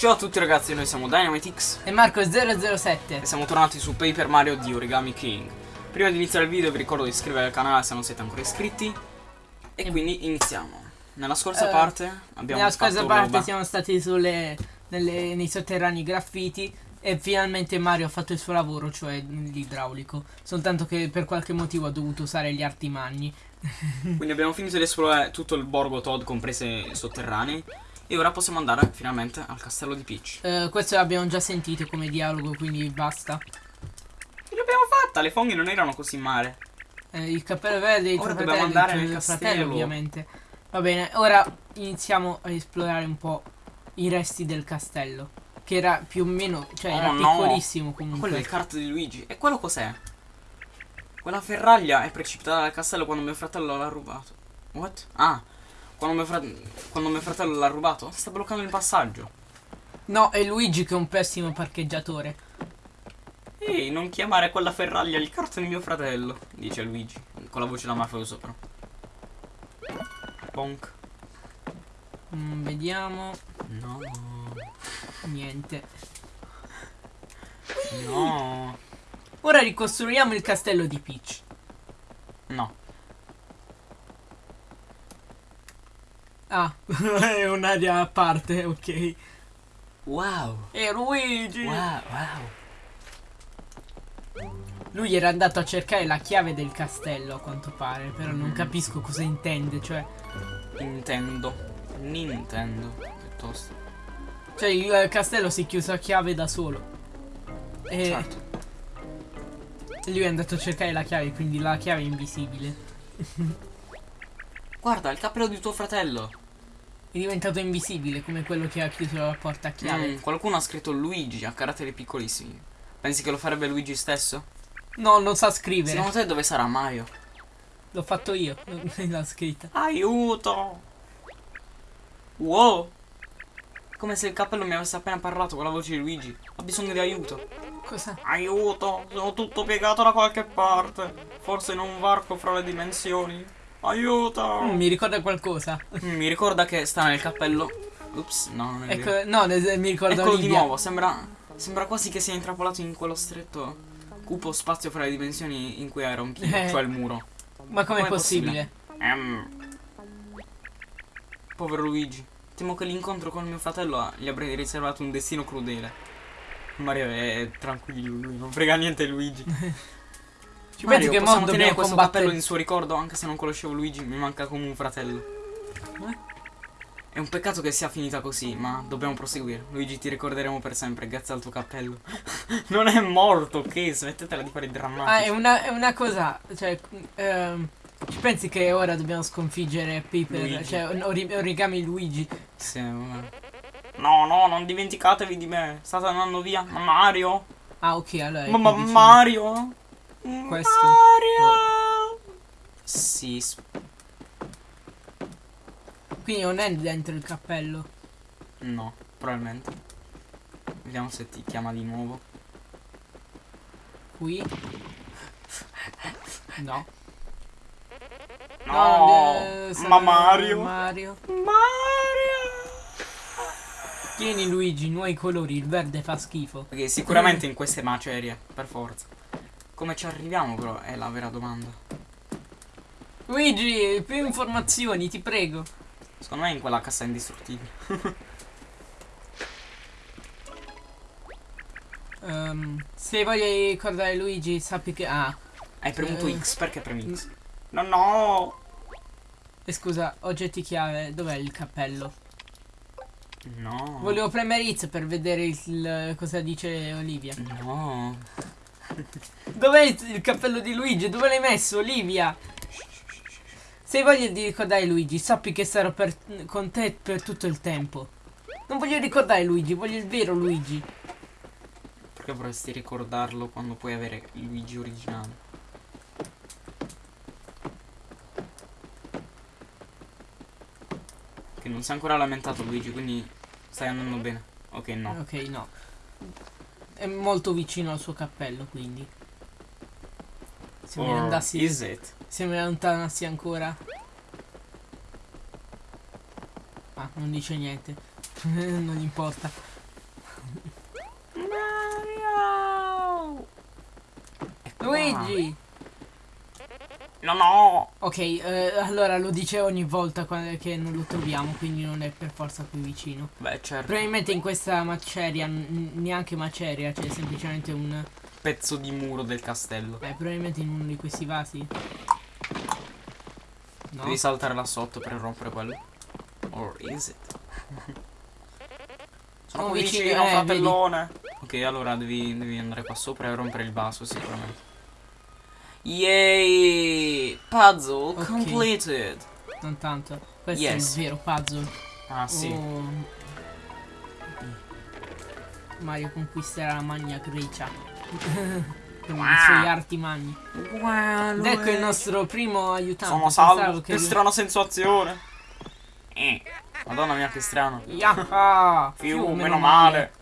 Ciao a tutti ragazzi, noi siamo Dynamitix E Marco007 e siamo tornati su Paper Mario di Origami King. Prima di iniziare il video vi ricordo di iscrivervi al canale se non siete ancora iscritti. E, E- quindi iniziamo. Nella scorsa Eh, parte abbiamo Nella scorsa parte roba. siamo stati sulle, nelle- nei sotterranei graffiti E finalmente Mario ha fatto il suo lavoro, cioè l'idraulico Soltanto che per qualche motivo ha dovuto usare gli arti magni Quindi abbiamo finito di esplorare tutto il borgo Todd, comprese i sotterranei. E ora possiamo andare finalmente al castello di Peach. Eh, Questo l'abbiamo già sentito come dialogo, quindi basta Ce l'abbiamo fatta, le fonghe non erano così male. Eh, Il cappello verde, il Ora dobbiamo andare nel tuo fratello castello. ovviamente Va bene, ora iniziamo a esplorare un po' i resti del castello Che era più o meno, cioè Oh, era no. piccolissimo Quello è comunque il kart di Luigi. E quello cos'è? Quella ferraglia è precipitata dal castello quando mio fratello l'ha rubato. What? Ah, quando mio, fra- quando mio fratello l'ha rubato? Sta bloccando il passaggio. No, è Luigi che è un pessimo parcheggiatore Ehi, non chiamare quella ferraglia il di mio fratello, dice Luigi. Con la voce da mafioso però. Bonk. Mm, Vediamo No. Niente No. Ora ricostruiamo il castello di Peach No. Ah, è un'area a parte, ok Wow. E Luigi Wow, wow. Lui era andato a cercare la chiave del castello a quanto pare Però non Mm. capisco cosa intende Cioè, Nintendo. Nintendo. Piuttosto. cioè il castello si è chiuso a chiave da solo E Certo. lui è andato a cercare la chiave Quindi la chiave è invisibile Guarda, il cappello di tuo fratello. È diventato invisibile come quello che ha chiuso la porta a chiave Mm, qualcuno ha scritto Luigi a caratteri piccolissimi. Pensi che lo farebbe Luigi stesso? No, non sa scrivere Secondo te dove sarà Mario? L'ho fatto io, l'ha scritta Aiuto! Wow! Come se il cappello mi avesse appena parlato con la voce di Luigi. Ha bisogno di aiuto. Cosa? Aiuto! Sono tutto piegato da qualche parte. Forse in un varco fra le dimensioni. Aiuto! Mm, mi ricorda qualcosa Mm, mi ricorda che sta nel cappello. Ups, no, non è vero. Ecco, no, mi ricorda Eccolo di Olivia. nuovo, sembra, sembra quasi che sia intrappolato in quello stretto cupo spazio fra le dimensioni in cui era un Eh. cioè il muro. Ma com'è Com'è possibile? Ehm. Povero Luigi. Temo che l'incontro con mio fratello gli avrei riservato un destino crudele. Mario è tranquillo, lui non frega niente di Luigi. Ci Mario, pensi che mo dobbiamo combattere cappello in suo ricordo anche se non conoscevo Luigi, mi manca come un fratello. Eh? È un peccato che sia finita così, ma dobbiamo proseguire. Luigi, ti ricorderemo per sempre grazie al tuo cappello. non è morto, ok? Smettetela di fare i drammatici. Ah, è una, è una cosa, cioè, ehm, ci pensi che ora dobbiamo sconfiggere Piper, Luigi. cioè ori- origami Luigi? Sì, vabbè. No, no, non dimenticatevi di me. State andando via. Ma Mario? Ah, ok, allora. Ma, ma vicino. Mario? Questo. Mario? Sì, s- Quindi non è dentro il cappello. no, probabilmente. Vediamo se ti chiama di nuovo. Qui. No. No, eh, sarà ma Mario? Mario. Mario! Tieni Luigi, nuovi colori, il verde fa schifo. Perché sicuramente in queste macerie, per forza. Come ci arriviamo però è la vera domanda. Luigi, più informazioni, ti prego. Secondo me è in quella cassa indistruttibile. Ehm, se voglio ricordare Luigi, sappi che... Ah, Hai premuto Eh. X, perché premi X? No, no! e scusa, oggetti chiave, dov'è il cappello? No. Volevo premere X per vedere il, il- cosa dice Olivia. No. Dov'è il, cappello di Luigi? Dove l'hai messo, Olivia? Se hai voglia di ricordare Luigi, sappi che sarò per- con te per tutto il tempo. Non voglio ricordare Luigi, voglio il vero Luigi. Perché vorresti ricordarlo quando puoi avere Luigi originale? Che non si è ancora lamentato Luigi, quindi stai andando bene. Ok, no. Ok, no. È molto vicino al suo cappello, quindi. Se mi oh, andassi... Is it? Se mi allontanassi ancora. Ah, non dice niente. non gli importa. Mario! Ecco Luigi! No, no! Ok, eh, allora lo dice ogni volta che non lo troviamo, quindi non è per forza qui vicino. Beh, certo. Probabilmente in questa maceria, neanche maceria, c'è semplicemente un... Pezzo di muro del castello. Beh, probabilmente in uno di questi vasi. No? Devi saltare là sotto per rompere quello. Or is it? Sono Oh, vicino, vicino, eh, fratellone. Ok, allora devi, devi andare qua sopra e rompere il vaso sicuramente. Yay! Puzzle Ok. completed. Non tanto. Questo Yes. è il vero puzzle. Ah, sì. Oh. Mario conquisterà la Magna Grecia. Con i suoi arti magni. Wow, Ed ecco il nostro primo aiutante. Sono salvo. che Che strana sensazione. Eh. Madonna mia, che strano. Yaha! Fiu, meno male.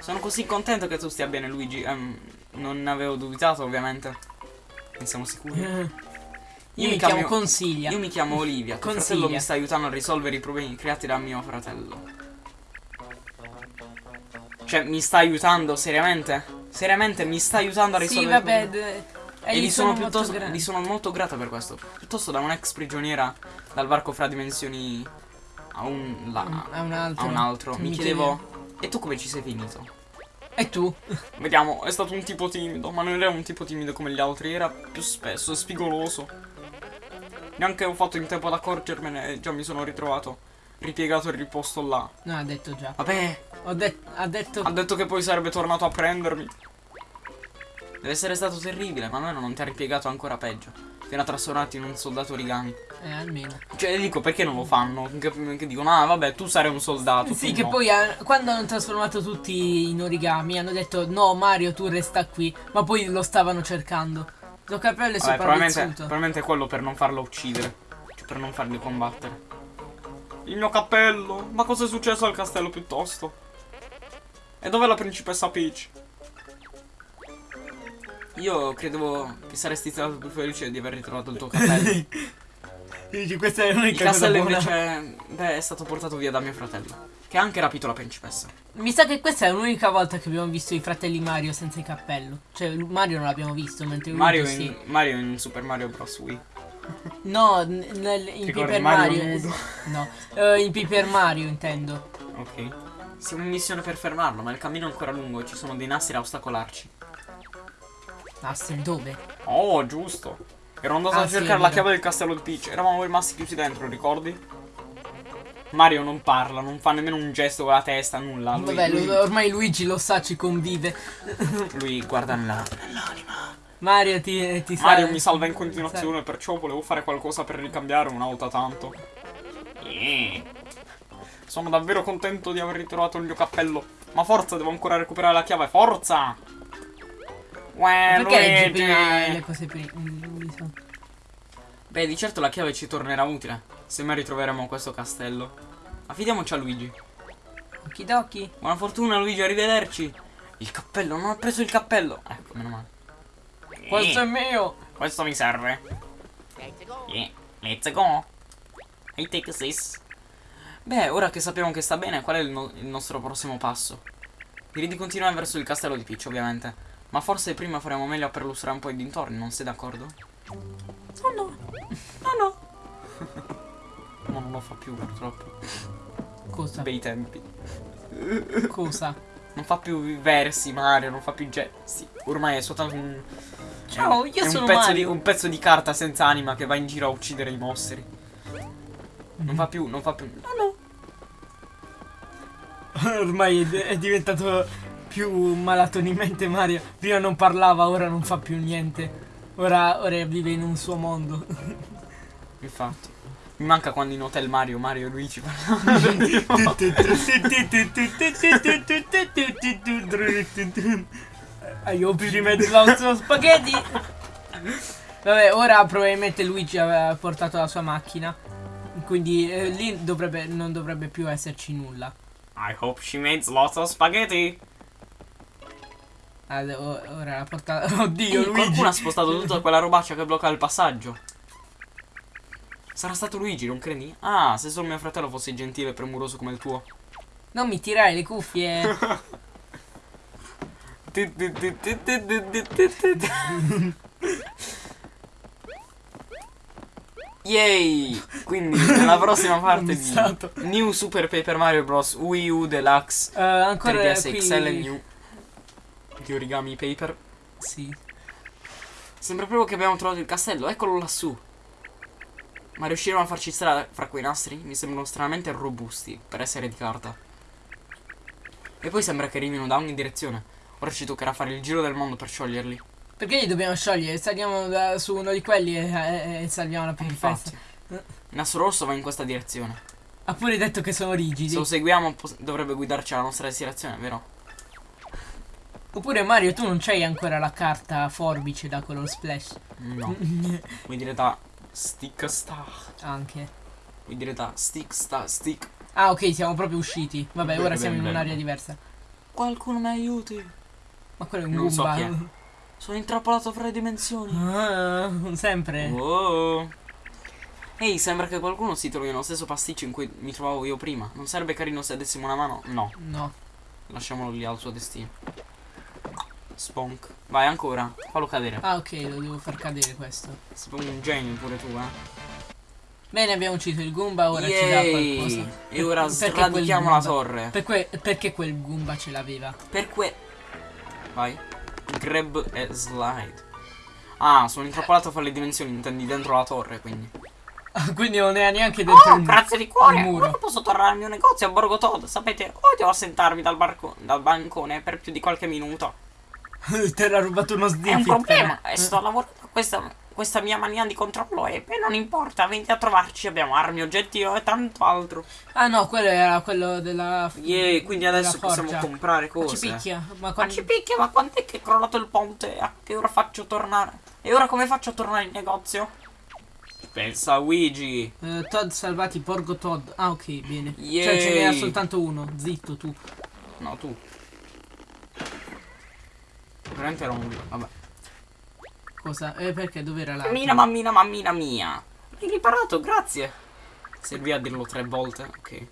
Sono così contento che tu stia bene, Luigi. Ehm, non avevo dubitato, ovviamente. Ne siamo sicuri. Io, mi chiamo Consiglia. Io mi chiamo Olivia. Tuo Consiglia. fratello mi sta aiutando a risolvere i problemi creati da mio fratello. Cioè, mi sta aiutando, seriamente? Seriamente mi sta aiutando a Sì, risolvere i vabbè. problemi? E eh, gli sono, piuttosto, grandi. gli sono molto grata per questo. Piuttosto da un'ex prigioniera dal varco fra dimensioni a un, la- A un altro. a un altro. Mi Mi chiedevo, e tu come ci sei finito? E tu? Vediamo, è stato un tipo timido, ma non era un tipo timido come gli altri, era più spesso spigoloso. Neanche ho fatto in tempo ad accorgermene e già mi sono ritrovato ripiegato e riposto là. No, ha detto già. Vabbè, Ho det- ha detto. ha detto che poi sarebbe tornato a prendermi. Deve essere stato terribile, ma almeno non ti ha ripiegato ancora peggio. Fino a trasformarti in un soldato origami. Eh, almeno. Cioè, dico, perché non lo fanno? Che, che dicono, ah, vabbè, tu sarai un soldato. Sì, che no. poi eh, quando hanno trasformato tutti in origami hanno detto no Mario tu resta qui, ma poi lo stavano cercando. Lo capello è Vabbè, probabilmente, probabilmente è quello per non farlo uccidere. Cioè, per non farli combattere. Il mio cappello. Ma cosa è successo al castello piuttosto? E dov'è la principessa Peach? Io credevo che saresti stato più felice di aver ritrovato il tuo cappello. Dici questa è il l'unica cosa castello buona. invece beh, è stato portato via da mio fratello. Che ha anche rapito la principessa. Mi sa che questa è l'unica volta che abbiamo visto i fratelli Mario senza il cappello. Cioè Mario non l'abbiamo visto, mentre Luigi Mario sì. in, Mario in Super Mario Bros. Wii. No, nel- in Paper Mario Mario. no, eh, in Paper Mario intendo. Ok. Siamo in missione per fermarlo, ma il cammino è ancora lungo e ci sono dei nastri a ostacolarci. Aster dove? Oh, giusto. Ero andato Ah, a sì, cercare è la chiave del castello di Peach. Eravamo rimasti chiusi dentro, ricordi? Mario non parla, non fa nemmeno un gesto con la testa, nulla. Lui, Vabbè, lui, ormai Luigi lo sa, ci convive. lui guarda nella, nell'anima. Mario ti, ti sa- Mario mi salva in continuazione, perciò volevo fare qualcosa per ricambiare una volta tanto. Eh. Sono davvero contento di aver ritrovato il mio cappello. Ma forza, devo ancora recuperare la chiave. Forza! Uè, Perché leggi Luigi! prima le cose prima? Beh, di certo la chiave ci tornerà utile. Se mai ritroveremo questo castello. Affidiamoci a Luigi. Okidoki. Buona fortuna, Luigi, arrivederci. Il cappello, non ho preso il cappello. Ecco, meno male. Questo Eh, è mio. questo mi serve. Yeah, let's go. I take this. Beh, ora che sappiamo che sta bene, qual è il, no- il nostro prossimo passo? Direi di continuare verso il castello di Peach, ovviamente. Ma forse prima faremo meglio a perlustrare un po' i dintorni, non sei d'accordo? Oh no. No, no. Ma non lo fa più, purtroppo. Cosa? Bei tempi. Cosa? Non fa più versi Mario, non fa più gesti. Ormai è soltanto un. Ciao, io un sono pezzo Mario. Di, un pezzo di carta senza anima che va in giro a uccidere i mostri. Non fa più, non fa più. No, no. Ormai è, è diventato più malato di mente Mario. Prima non parlava, ora non fa più niente. Ora, ora vive in un suo mondo. Infatti. Mi manca quando in Hotel Mario, Mario e Luigi parlavano. Hai di mezzo lauso spaghetti. Vabbè, ora probabilmente Luigi aveva portato la sua macchina. Quindi eh, lì dovrebbe, non dovrebbe più esserci nulla. I hope she makes lots of spaghetti. O- ora la portata. Oddio, Ehi, Luigi. qualcuno ha spostato tutta quella robaccia che blocca il passaggio. Sarà stato Luigi, non credi? Ah, se solo mio fratello fosse gentile e premuroso come il tuo. Non mi tirare le cuffie. Yay! Quindi nella prossima parte di. New Super Paper Mario Bros. Wii U Deluxe Eh, ancora 3DS qui... XL New di Origami Paper. Sì. Sembra proprio che abbiamo trovato il castello, eccolo lassù. Ma riusciremo a farci strada fra quei nastri? Mi sembrano stranamente robusti per essere di carta. E poi sembra che arrivino da ogni direzione. Ora ci toccherà fare il giro del mondo per scioglierli. Perché li dobbiamo sciogliere? Saliamo da- su uno di quelli e, e- e salviamo la. Infatti. Il nastro rosso va in questa direzione. Ha pure detto che sono rigidi. Se lo seguiamo dovrebbe guidarci alla nostra destinazione, vero? Oppure Mario, tu non c'hai ancora la carta forbice da quello splash. No. Vuoi dire da stick star. Anche. Vuoi dire da stick star stick. Ah, ok, siamo proprio usciti. Vabbè, Bene, ora siamo bene, in un'area diversa. Qualcuno mi aiuti. Ma quello è un Non so Goomba. è. Sono intrappolato fra le dimensioni. Ah, sempre. Oh. Ehi, sembra che qualcuno si trovi nello stesso pasticcio in cui mi trovavo io prima. Non sarebbe carino se dessimo una mano? No, No. lasciamolo lì al suo destino. Spunk. Vai ancora, fallo cadere. Ah, ok, lo devo far cadere questo. Sei un genio pure tu, eh. Bene, abbiamo ucciso il Goomba, ora ci dà Yay! qualcosa. E ora sradichiamo la torre. Per que- perché quel Goomba ce l'aveva? Per que... Vai. Grab e slide. Ah, sono intrappolato fra le dimensioni, intendi dentro la torre, quindi. Quindi non era neanche dentro Oh, il grazie di cuore. muro. Ora posso tornare al mio negozio a Borgo Todd. Sapete, odio assentarmi dal, barco- dal bancone per più di qualche minuto. Te l'ha rubato uno È snippet. un problema. però. E sto lavorando a questa, questa mia mania di controllo. E beh, non importa, venite a trovarci. Abbiamo armi, oggetti e tanto altro. Ah no, quello era quello della. Yeah, quindi della adesso possiamo forgia. comprare Ma cose. Ci picchia. Ma Ma quando... ci picchia, ma quant'è che è crollato il ponte? A che ora faccio tornare? E ora come faccio a tornare in negozio? Pensa a Luigi. Eh, Todd salvati, Porgo Todd. Ah, ok, bene. Cioè, Yay. ce n'era soltanto uno. Zitto tu. No, tu. Veramente era un... Vabbè. Cosa? Eh, perché? Dov'era la. Mammina, mammina, mammina mia. L'hai riparato, grazie. Servì a dirlo tre volte, ok.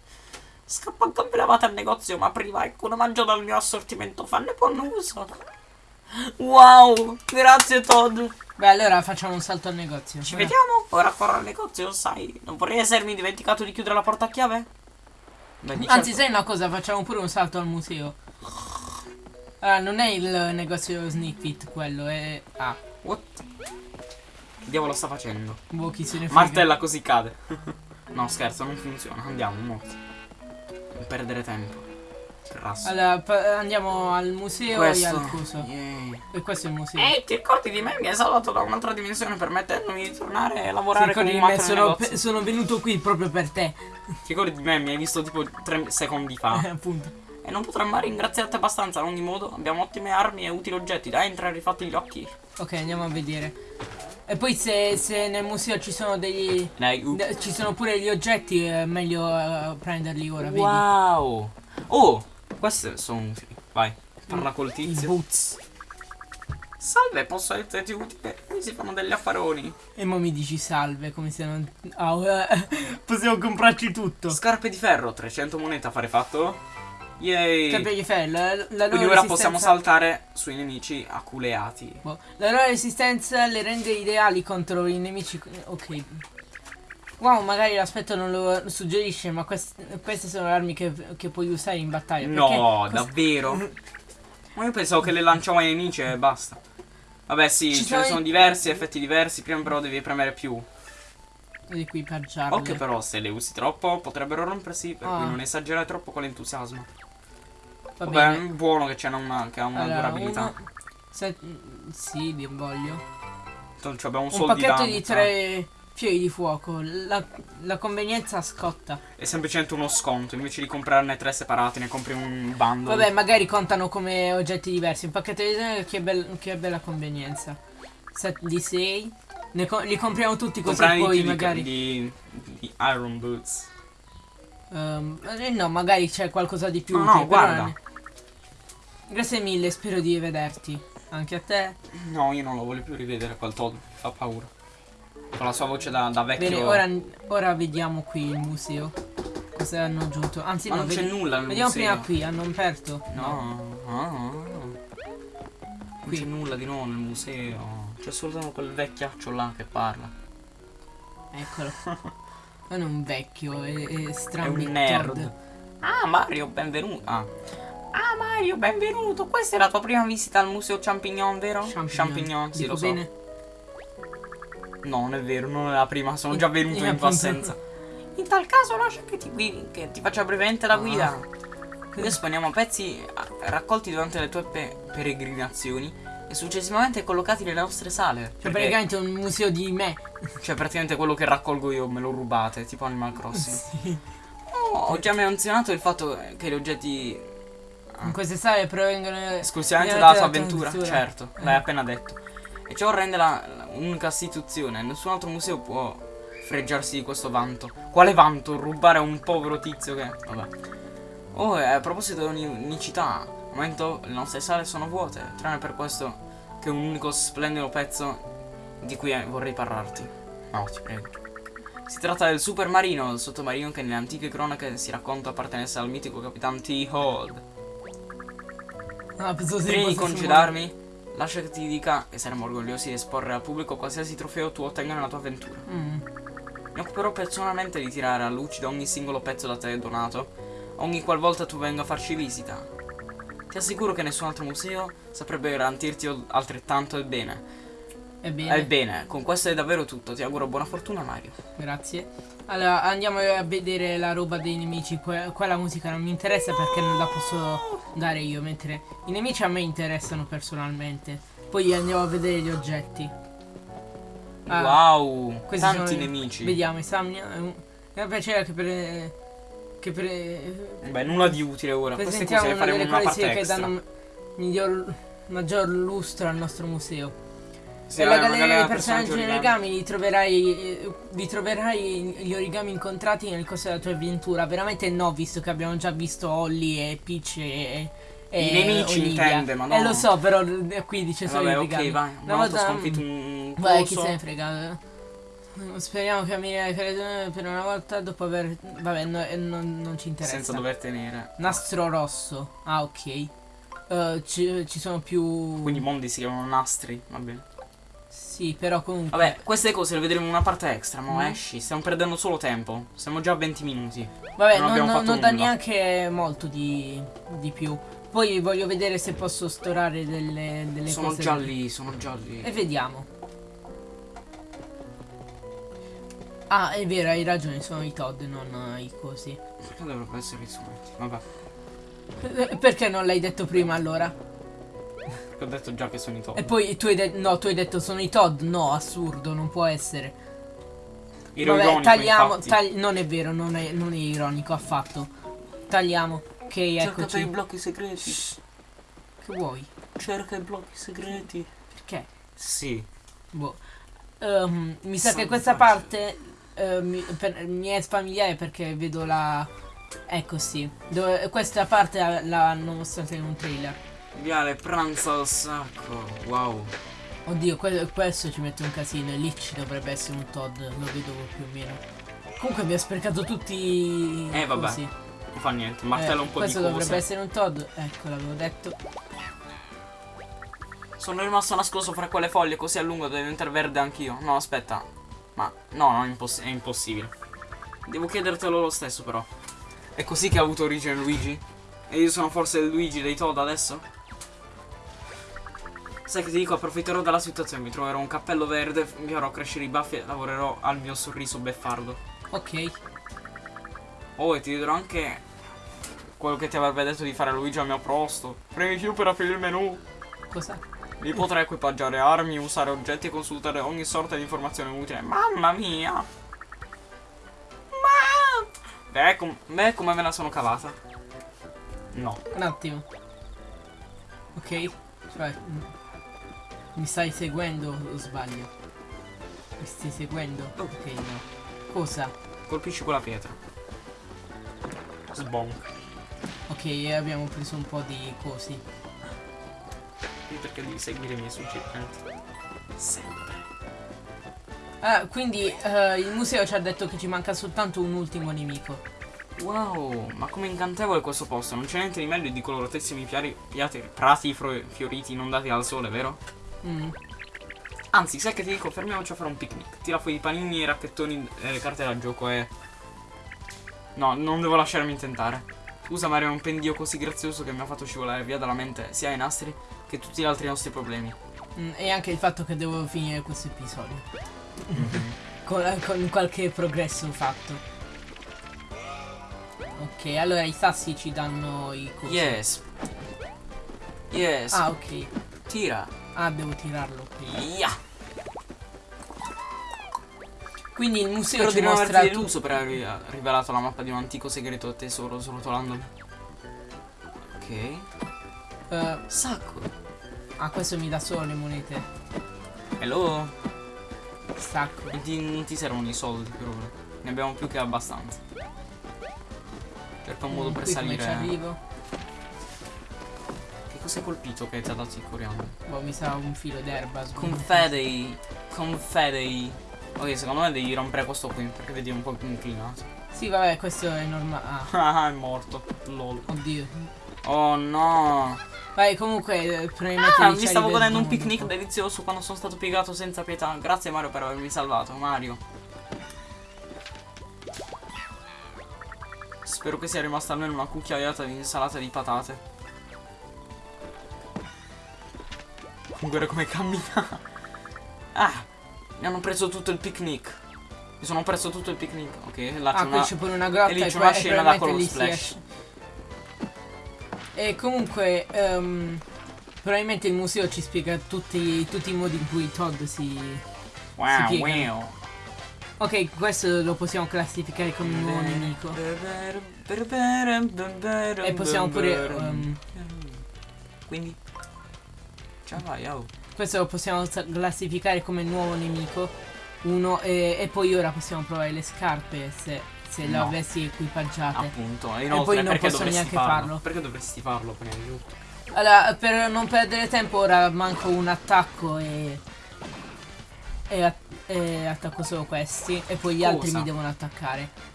Scappo a gambe lavate al negozio, ma prima ecco una mangio dal mio assortimento, fanne buon uso. Wow, grazie Todd. Beh, allora facciamo un salto al negozio. Ci Eh. vediamo? Ora corro al negozio, sai. Non vorrei essermi dimenticato di chiudere la porta a chiave? Beh, Anzi, certo. sai una cosa? Facciamo pure un salto al museo. Ah, non è il negozio Sneak Fit quello, è. Ah, What? Che diavolo sta facendo? boh, chi se ne frega. Martella così cade. no, scherzo, non funziona. Andiamo, mo. Non perdere tempo. Grasso. Allora, andiamo al museo e al coso. Yay. E questo è il museo. Ehi, ti ricordi di me? Mi hai salvato da un'altra dimensione permettendomi di tornare a lavorare con un me? Sono, sono venuto qui proprio per te. Ti ricordi di me? Mi hai visto tipo tre secondi fa. Eh, appunto. E non potremmo mai ringraziarti abbastanza. Ad ogni modo, abbiamo ottime armi e utili oggetti. Dai, entra e rifatti gli occhi. Ok, andiamo a vedere. E poi se, se nel museo ci sono degli. Dai, uh. ci sono pure gli oggetti, è meglio eh, prenderli ora, vedi? Wow. Oh, queste sono utili. Vai, parla col tizio. boots. Salve, posso esserti utile? Mi si fanno degli affaroni. E mo mi dici salve, come se non. Ah, eh, possiamo comprarci tutto. Scarpe di ferro, 300 monete affare fatto. Yay. Capelli ferro, la, la loro Quindi ora possiamo saltare sui nemici aculeati. boh, La loro resistenza le rende ideali contro i nemici. Ok. Wow, magari l'aspetto non lo suggerisce, ma quest- queste sono armi che, che puoi usare in battaglia. No, davvero? Ma io pensavo che le lanciavo ai nemici e basta. Vabbè sì, Ci ce ne sono diversi, effetti diversi, prima però devi premere più. Equipaggiarle. Occhio però, se le usi troppo potrebbero rompersi, per Ah. cui non esagerare troppo con l'entusiasmo. Va Vabbè, bene. è buono che c'è una, che ha una Allora, durabilità. uno- se- sì, vi voglio. Tanto abbiamo un Un pacchetto da di tre fiori di fuoco. La, la convenienza scotta. È semplicemente uno sconto, invece di comprarne tre separati, ne compri un bundle. Vabbè, magari contano come oggetti diversi. Un pacchetto di tre che, che bella convenienza. Set di 6. Li compriamo tutti così Comprare poi di, magari. di, di Iron Boots. eh, no, magari c'è qualcosa di più. No, no, utile, però guarda. è- Grazie mille, spero di vederti. Anche a te. No, io non lo voglio più rivedere quel Todd, mi fa paura. Con la sua voce da, da vecchio. Bene, ora, ora vediamo qui il museo. Cosa hanno aggiunto? Anzi, Ma no, non c'è nulla nel Vediamo museo. prima qui, hanno aperto. No, no, no. Non c'è qui. nulla di nuovo nel museo. C'è solo quel vecchiaccio là che parla. Eccolo. Non è un vecchio, è, è È strano. un nerd. Ah, Mario, benvenuto. Ah. Ah, Mario, benvenuto. Questa è la tua prima visita al museo Champignon, vero? Champignon. sì, Dico lo so. bene? No, non è vero, non è la prima, sono già venuto in tua assenza. In tal caso lascia che ti, guidi, che ti faccia brevemente la Ah. guida. Qui esponiamo pezzi ah, raccolti durante le tue pe- peregrinazioni e successivamente collocati nelle nostre sale. Cioè, Perché- praticamente è un museo di me. cioè, praticamente quello che raccolgo io me lo rubate, tipo Animal Crossing. Sì. Oh, ho già menzionato il fatto che gli oggetti In queste sale provengono. esclusivamente dalla tua tua avventura, certo, Eh. l'hai appena detto. E ciò rende un'unica istituzione, nessun altro museo può freggiarsi di questo vanto. Quale vanto? Rubare a un povero tizio che... Vabbè. Oh, a proposito di unicità, al momento le nostre sale sono vuote, tranne per questo che è un unico splendido pezzo di cui vorrei parlarti. No, ti prego. Si tratta del supermarino, il sottomarino che nelle antiche cronache si racconta appartenesse al mitico capitano T-Hold. Ah, pensavo si Prima di congedarmi, lascia che ti dica e saremo orgogliosi di esporre al pubblico qualsiasi trofeo tu ottenga nella tua avventura. Mm. Mi occuperò personalmente di tirare a lucido ogni singolo pezzo da te donato, ogni qualvolta tu venga a farci visita. Ti assicuro che nessun altro museo saprebbe garantirti altrettanto il bene. Ebbene, Ebbene, con questo è davvero tutto. Ti auguro buona fortuna, Mario. grazie. Allora, andiamo a vedere la roba dei nemici. Que- quella musica non mi interessa perché non la posso dare io, mentre i nemici a me interessano personalmente. Poi andiamo a vedere gli oggetti. Ah, wow, questi tanti nemici. Vediamo. È un, è un piacere che per. Che per. Beh, nulla di utile ora. Queste cose le faremo una parte che extra. danno miglior, maggior lustro al nostro museo. Sì, Nella una galleria dei personaggi origami. origami li troverai, eh, vi troverai gli origami incontrati nel corso della tua avventura. Veramente no, visto che abbiamo già visto Holly e Peach e, I nemici Olivia. intende, ma no. Eh lo so, però eh, qui dice Eh, solo Vabbè, i ok, origami. vai. Una volta sconfitto un Vai, coso. chi se ne frega. eh. Speriamo che ammirai per per una volta dopo aver... Vabbè, no, eh, non, non ci interessa. Senza dover tenere. Nastro rosso. Ah, ok. Eh, ci, ci sono più... Quindi i mondi si chiamano nastri, va bene. Sì, però comunque... Vabbè, queste cose le vedremo in una parte extra, mo Mm. esci. Stiamo perdendo solo tempo. Siamo già a 20 minuti. Vabbè, Non non, non- non dà neanche molto di, di più. Poi voglio vedere se posso storare delle, delle sono cose. già lì, sono già lì. E vediamo. Ah, è vero, hai ragione, sono i Todd, non i cosi. Perché dovrebbero essere i strumenti? Vabbè. Eh, Perché non l'hai detto prima allora? Perché ho detto già che sono i top. E poi tu hai detto. No, tu hai detto sono i Todd. No, assurdo, non può essere. Ero Vabbè, ironico, tagliamo. tagli- non è vero, non è, non è ironico affatto. Tagliamo. Ok, Cerca per i eccoci. blocchi segreti. Che vuoi? Cerca i blocchi segreti. Perché? Sì. Boh. Ehm, mi sa che questa facile. parte eh, mi, per- mi è familiare perché vedo la. Ecco sì. Dove, questa parte l'hanno mostrata in un trailer. Viale pranza al sacco. Wow. Oddio, que- questo ci mette un casino e lì ci dovrebbe essere un Todd, lo vedo più o meno. Comunque mi ha sprecato tutti. Eh, vabbè, così. Non fa niente. Martella un po' di questo dovrebbe essere un Todd. Ecco, l'avevo detto. Sono rimasto nascosto fra quelle foglie così a lungo devo diventare verde anch'io. No, aspetta. Ma no, no, è, imposs- è impossibile. Devo chiedertelo lo stesso però. È così che ha avuto origine Luigi? E io sono forse il Luigi dei Toad adesso? Sai che ti dico, approfitterò della situazione, mi troverò un cappello verde, mi farò crescere i baffi e lavorerò al mio sorriso beffardo. Ok. Oh, e ti dirò anche quello che ti avrebbe detto di fare Luigi al mio posto. Premi più per aprire il menu. Cosa? Lì potrai equipaggiare armi, usare oggetti e consultare ogni sorta di informazione utile. Mamma mia! Beh, com- beh, come me la sono cavata? No. Un attimo. Ok. Cioè. mm, Mi stai seguendo o sbaglio? Mi stai seguendo? Ok, no. Cosa? Colpisci quella pietra. Sbonk. Ok, abbiamo preso un po' di cosi. Sì, perché devi seguire i miei suggerimenti. Sempre. Ah, quindi eh, il museo ci ha detto che ci manca soltanto un ultimo nemico. Wow, ma come incantevole questo posto. Non c'è niente di meglio di coloratissimi piari, piati, prati fioriti inondati dal sole, vero? Mm. Anzi, sai che ti dico, fermiamoci a fare un picnic. Tira fuori i panini, i racchettoni e le carte da gioco e... No, non devo lasciarmi intentare. Scusa Mario, è un pendio così grazioso che mi ha fatto scivolare via dalla mente sia i nastri che tutti gli altri nostri problemi. Mm, e anche il fatto che devo finire questo episodio. Con, con qualche progresso fatto. Ok, allora i sassi ci danno i cosi. Yes. Yes. Ah, ok. Tira. Ah, devo tirarlo prima. Yeah. Quindi il museo Spero ci di non mostra tu- deluso per aver rivelato la mappa di un antico segreto tesoro srotolandolo. Ok. eh, Sacco. ah, questo mi dà solo le monete. Hello. Stacco. Non ti, non ti servono i soldi per ora. Ne abbiamo più che abbastanza. Cerca un modo Mm, per come ci salire. arrivo? Che cosa hai colpito che ti ha dato il coriandolo? Boh, mi sa un filo d'erba. Confedei. Confedei. Ok, secondo me devi rompere questo qui perché vedi un po' più inclinato. Sì, vabbè, questo è normale. Ah, Ah, è morto. Lol. oddio. Oh no. Vai, comunque, eh, Ah, mi stavo godendo un picnic delizioso quando sono stato piegato senza pietà. Grazie Mario per avermi salvato, Mario. Spero che sia rimasta almeno una cucchiaiata di insalata di patate. Guarda come cammina. Ah, mi hanno preso tutto il picnic. Mi sono perso tutto il picnic. Ok, là c'è Ah, una... c'è pure una grotta e lì c'è una scena da lì si splash. E comunque, ehm, probabilmente il museo ci spiega tutti, tutti i modi in cui Todd si... Wow, si wow. Ok, questo lo possiamo classificare come un nuovo nemico. E possiamo pure... ehm, Quindi Ciao vai oh. questo lo possiamo classificare come nuovo nemico. Uno, e, e poi ora possiamo provare le scarpe se, se No. avessi equipaggiate. Appunto E poi inoltre non perché posso dovresti neanche farlo? farlo. Perché dovresti farlo prima di tutto Allora, per non perdere tempo, ora manco un attacco e. E, at- e attacco solo questi. E poi gli altri Cosa? mi devono attaccare.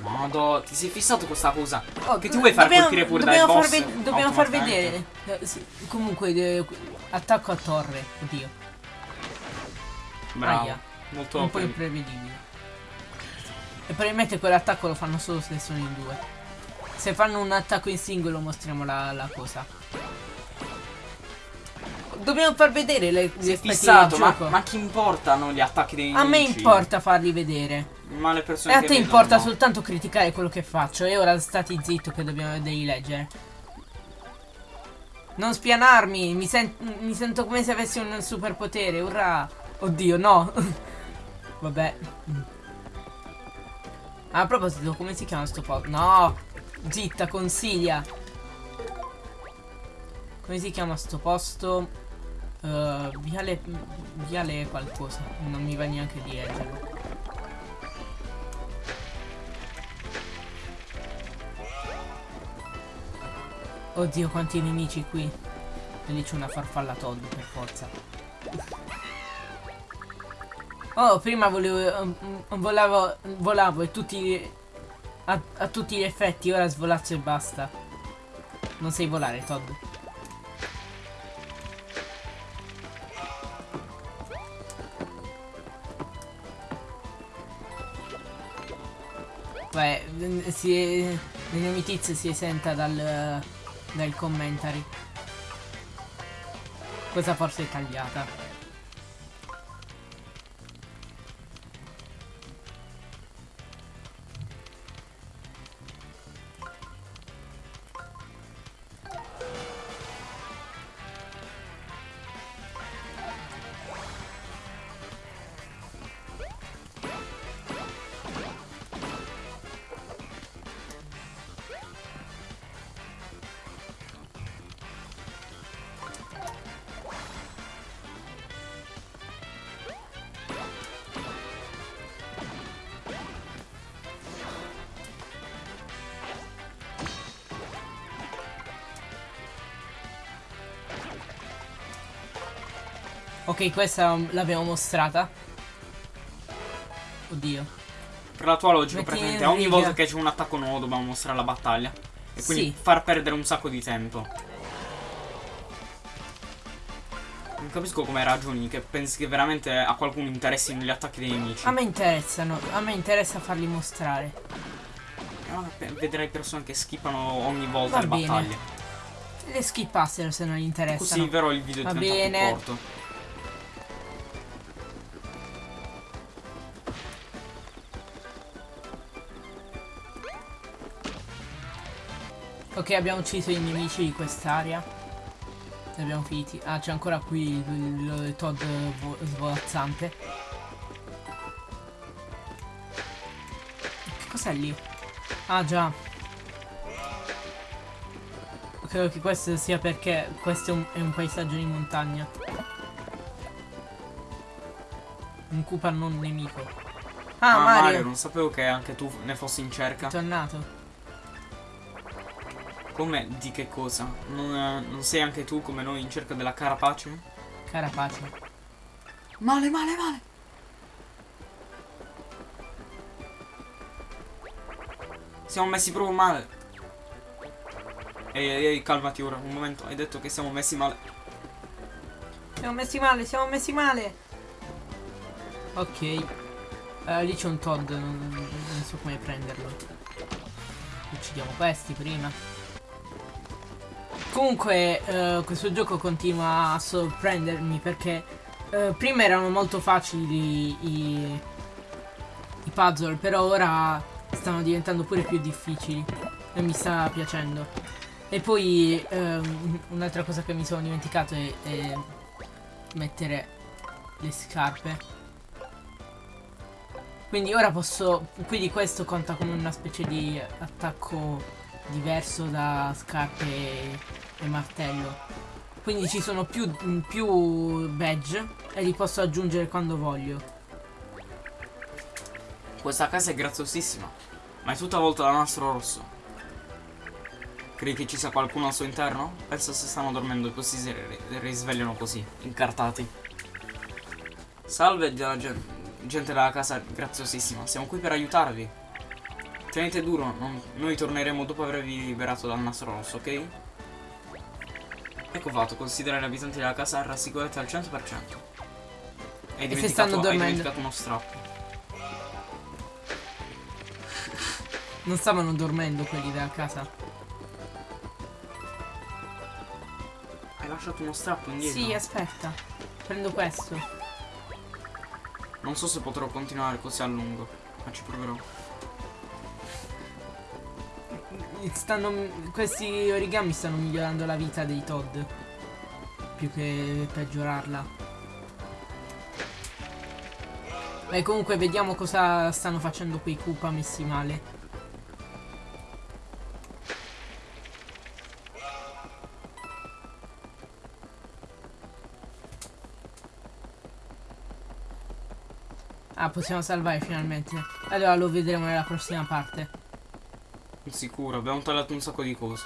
Modo Ti sei fissato questa cosa Oh, Che ti vuoi far dobbiamo- colpire pure dai dobbiamo boss far ved- Dobbiamo far vedere. Eh, sì, comunque, eh, attacco a torre. Oddio. Bravo Aia. Molto un po' pre- imprevedibile. E probabilmente quell'attacco lo fanno solo se sono in due. Se fanno un attacco in singolo mostriamo la, la cosa. Dobbiamo far vedere le, gli effetti fissato del ma, gioco. ma chi importano gli attacchi dei A me nemici? importa farli vedere. Ma le E persone a che te importa no. soltanto criticare quello che faccio. E ora stati zitto che dobbiamo devi leggere. Non spianarmi. Mi, sen- mi sento come se avessi un superpotere. Urrà. Oddio, no. Vabbè. A proposito, come si chiama sto posto? No. Zitta, consiglia. Come si chiama sto posto? Eh, viale, viale qualcosa. Non mi va neanche di leggerlo. Oddio, quanti nemici qui. E lì c'è una farfalla Todd, per forza. Oh, prima volevo. mm, mm, volavo, volavo e tutti. A, a tutti gli effetti, ora svolazzo e basta. Non sai volare, Todd. Beh, si l'inumitizia si esenta dal, dal commentary. Questa forse è tagliata. Ok, questa l'abbiamo mostrata. Oddio. Per la tua logica, Metti praticamente ogni riga. volta che c'è un attacco nuovo dobbiamo mostrare la battaglia. E quindi Sì. far perdere un sacco di tempo. Non capisco come ragioni, che pensi che veramente a qualcuno interessino gli attacchi dei nemici. A me interessano, a me interessa farli mostrare. Pe- Vedrai persone che skippano ogni volta Va le bene. battaglie. Le skippassero se non gli interessano. Così vero il video Va diventa bene. più corto. Ok, abbiamo ucciso i nemici di quest'area. Ne abbiamo finiti. Ah, c'è ancora qui il, il- Todd vo- svolazzante. Che cos'è lì? Ah, già. Credo che questo sia perché questo è un, è un paesaggio di montagna. Un Koopa non nemico. Ah, Ah, Mario, Mario, non sapevo che anche tu ne fossi in cerca. è tornato. Come? Di che cosa? Non, eh, non sei anche tu come noi in cerca della carapace? Carapace. Male, male, male. Siamo messi proprio male. Ehi, ehi, ehi, calmati ora, un momento. Hai detto che siamo messi male. Siamo messi male, siamo messi male. Ok. Eh, lì c'è un Todd, non, non so come prenderlo. Uccidiamo questi prima. Comunque, eh, questo gioco continua a sorprendermi perché eh, prima erano molto facili i, i puzzle, però ora stanno diventando pure più difficili e mi sta piacendo. E poi ehm, un'altra cosa che mi sono dimenticato è, è mettere le scarpe. Quindi ora posso. Quindi questo conta come una specie di attacco diverso da scarpe e, martello. Quindi ci sono più, più badge e li posso aggiungere quando voglio. Questa casa è graziosissima, ma è tutta avvolta da nastro rosso. Credi che ci sia qualcuno al suo interno? Penso se stanno dormendo così si ri- risvegliano così, incartati. Salve della gen- gente della casa graziosissima, siamo qui per aiutarvi. Tenete duro, non- noi torneremo dopo avervi liberato dal nastro rosso, ok? Ecco fatto, considerare gli abitanti della casa rassicurati al 100%. Hai E se stanno hai dormendo? dimenticato uno strappo. Non stavano dormendo quelli della casa. Hai lasciato uno strappo indietro? Sì, aspetta. Prendo questo. Non so se potrò continuare così a lungo, ma ci proverò. Stanno, questi origami stanno migliorando la vita dei Todd. Più che peggiorarla. Beh, comunque vediamo cosa stanno facendo quei Koopa messi male. Ah, possiamo salvare finalmente. Allora lo vedremo nella prossima parte. Sicuro, abbiamo tagliato un sacco di cose.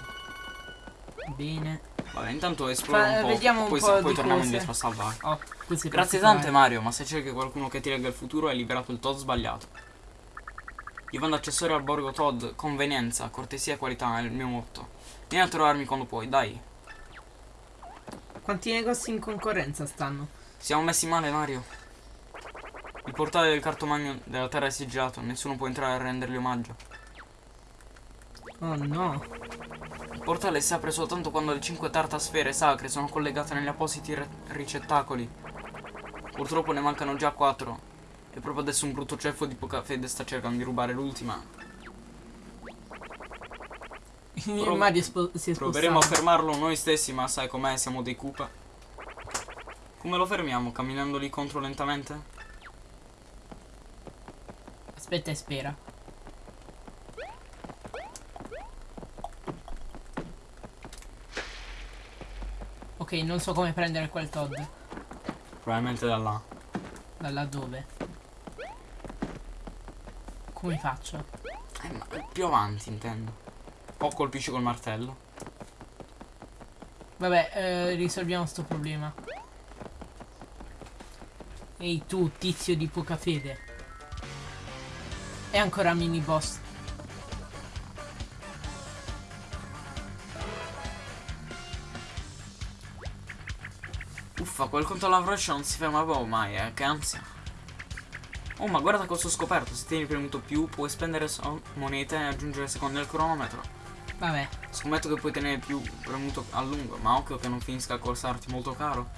Bene. Vabbè, intanto esploriamo Fa- un po', vediamo un poi, po' poi torniamo cose. indietro a salvare. Oh, Grazie tante Mario, ma se cerchi qualcuno che ti legga il futuro hai liberato il Todd sbagliato. Io vado accessorio al borgo Todd, convenienza, cortesia e qualità è il mio motto. Vieni a trovarmi quando puoi, dai. Quanti negozi in concorrenza stanno? Siamo messi male Mario. Il portale del cartomagno della terra è sigillato, nessuno può entrare a rendergli omaggio. Oh no. Il portale si apre soltanto quando le cinque tartasfere sacre sono collegate negli appositi ricettacoli. Purtroppo ne mancano già quattro. E proprio adesso un brutto ceffo di poca fede sta cercando di rubare l'ultima. È Proveremo a fermarlo noi stessi, ma sai com'è, siamo dei Koopa. Come lo fermiamo? Camminando lì contro lentamente? Aspetta e spera. Ok, non so come prendere quel Todd. Probabilmente da là. Da là dove? Come faccio? Eh, ma più avanti intendo. O colpisci col martello. Vabbè, eh, risolviamo sto problema. Ehi tu, tizio di poca fede. E ancora mini boss. Uffa, quel conto alla rovescia non si ferma proprio mai, eh, che ansia. Oh, ma guarda cosa ho scoperto. Se tieni premuto più, puoi spendere so- monete e aggiungere secondi al cronometro. Vabbè. Scommetto che puoi tenere più premuto a lungo, ma occhio che non finisca a costarti molto caro.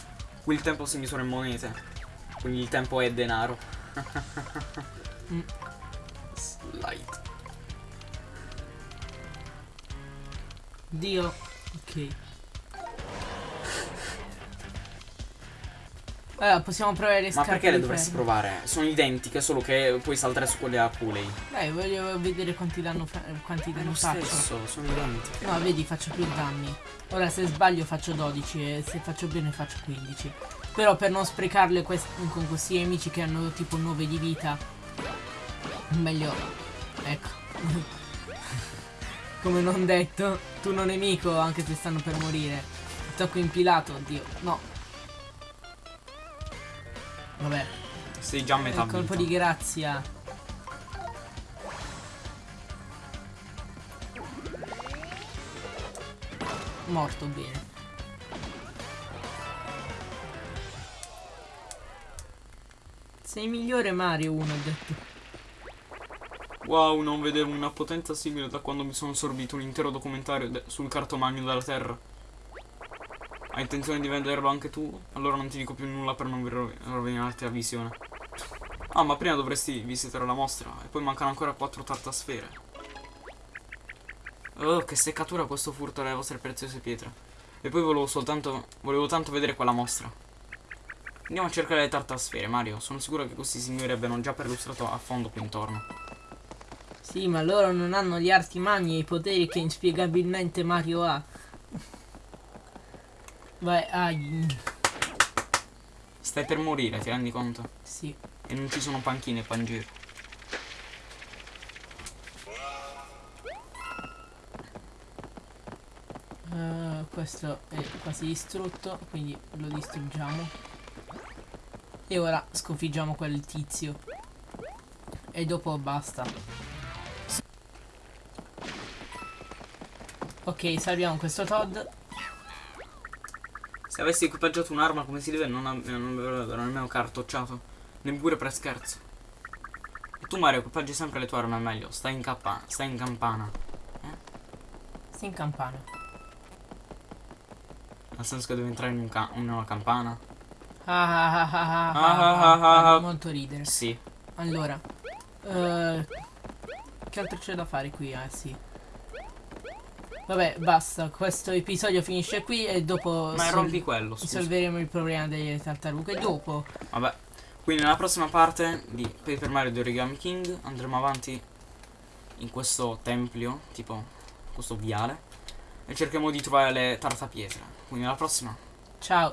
Qui il tempo si misura in monete. Quindi il tempo è denaro. Mm. Slide. Dio. Ok. Allora, possiamo provare le Ma scarpe perché le dovresti ferro. provare? Sono identiche, solo che puoi saltare su quelle a Kool-Aid. Dai, voglio vedere quanti danno, quanti È danni lo faccio. stesso, sono identiche. No, vedi, faccio più danni. Ora se sbaglio faccio 12 e se faccio bene faccio 15. Però per non sprecarle quest- con questi nemici che hanno tipo 9 di vita, meglio... Ecco. Come non detto, tu non nemico anche se stanno per morire. Tocco impilato, oddio. No. Vabbè, Sei già a metà il colpo vita. di grazia. Morto bene. Sei migliore Mario 1 ho detto. Wow, non vedevo una potenza simile da quando mi sono assorbito un intero documentario sul cartomagno della Terra. Hai intenzione di venderlo anche tu? Allora non ti dico più nulla per non ro- rovinarti la visione. Ah, ma prima dovresti visitare la mostra. E poi mancano ancora quattro tartasfere. Oh, che seccatura questo furto delle vostre preziose pietre. E poi volevo soltanto. Volevo tanto vedere quella mostra. Andiamo a cercare le tartasfere, Mario. Sono sicuro che questi signori abbiano già perlustrato a fondo qui intorno. Sì, ma loro non hanno gli arti magni e i poteri che inspiegabilmente Mario ha. Vai, ai. Stai per morire, ti rendi conto? Sì. E non ci sono panchine qua in giro. Eh, questo è quasi distrutto, quindi lo distruggiamo. E ora sconfiggiamo quel tizio. E dopo basta. Ok, salviamo questo Todd. Se avessi equipaggiato un'arma come si deve non, non avrebbero nemmeno cartocciato. Neppure per scherzo. E tu Mario equipaggi sempre le tue armi al meglio. Stai in cappa- stai in campana. Sei in campana. Nel senso che devi entrare in, un ca- in una campana. Ah, ah, ah, ah, ah, Ah, ah, ah, ah, ah. molto ridere. Sì. Allora, eh, che altro c'è da fare qui? Ah, sì. Vabbè, basta. Questo episodio finisce qui e dopo Ma rompi quello, scusa. risolveremo il problema delle tartarughe. Dopo, Vabbè. Quindi nella prossima parte di Paper Mario The Origami King andremo avanti in questo tempio, tipo questo viale, e cercheremo di trovare le tartapietre. Quindi alla prossima. ciao.